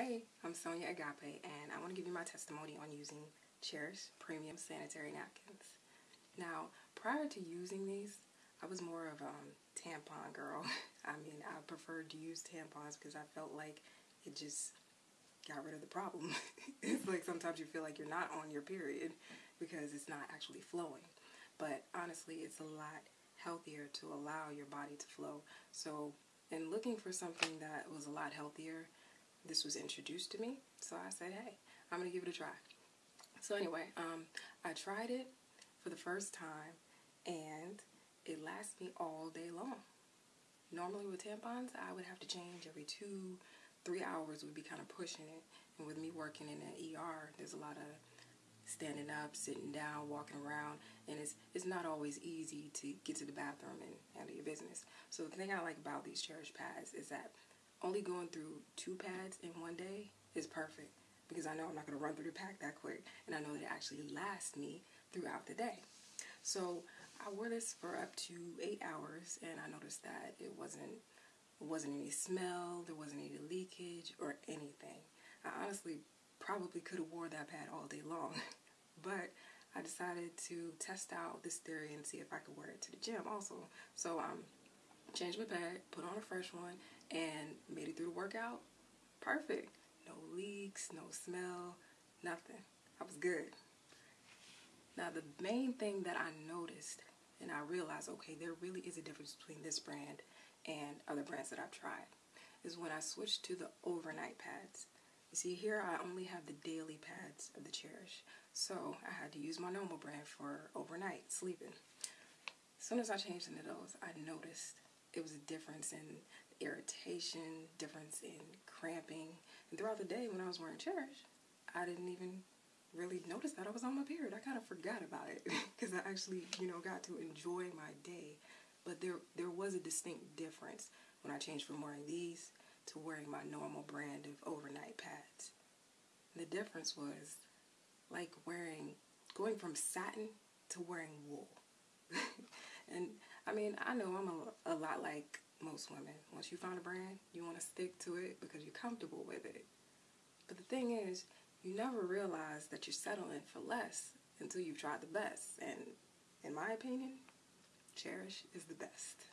Hey, I'm Sonia Agape, and I want to give you my testimony on using Cherish Premium Sanitary Napkins. Now, prior to using these, I was more of a um, tampon girl. I mean, I preferred to use tampons because I felt like it just got rid of the problem. it's like sometimes you feel like you're not on your period because it's not actually flowing. But honestly, it's a lot healthier to allow your body to flow. So, in looking for something that was a lot healthier, this was introduced to me. So I said, hey, I'm going to give it a try. So anyway, um, I tried it for the first time and it lasts me all day long. Normally with tampons, I would have to change every two, three hours would be kind of pushing it. And with me working in an ER, there's a lot of standing up, sitting down, walking around, and it's it's not always easy to get to the bathroom and handle your business. So the thing I like about these Cherish pads is that only going through two pads in one day is perfect because I know I'm not going to run through the pack that quick and I know that it actually lasts me throughout the day. So I wore this for up to eight hours and I noticed that it wasn't it wasn't any smell, there wasn't any leakage or anything. I honestly probably could have wore that pad all day long, but I decided to test out this theory and see if I could wear it to the gym also. So um, changed my pad, put on a fresh one, and made it through the workout. Perfect. No leaks, no smell, nothing. I was good. Now the main thing that I noticed and I realized, okay, there really is a difference between this brand and other brands that I've tried, is when I switched to the overnight pads. You see here I only have the daily pads of the Cherish. So I had to use my normal brand for overnight sleeping. As soon as I changed into those, I noticed it was a difference in irritation, difference in cramping. And throughout the day when I was wearing Cherish, I didn't even really notice that I was on my period. I kind of forgot about it because I actually, you know, got to enjoy my day. But there, there was a distinct difference when I changed from wearing these to wearing my normal brand of overnight pads. The difference was like wearing, going from satin to wearing wool. and I mean, I know I'm a, a lot like most women. Once you find a brand, you want to stick to it because you're comfortable with it. But the thing is, you never realize that you're settling for less until you've tried the best. And in my opinion, Cherish is the best.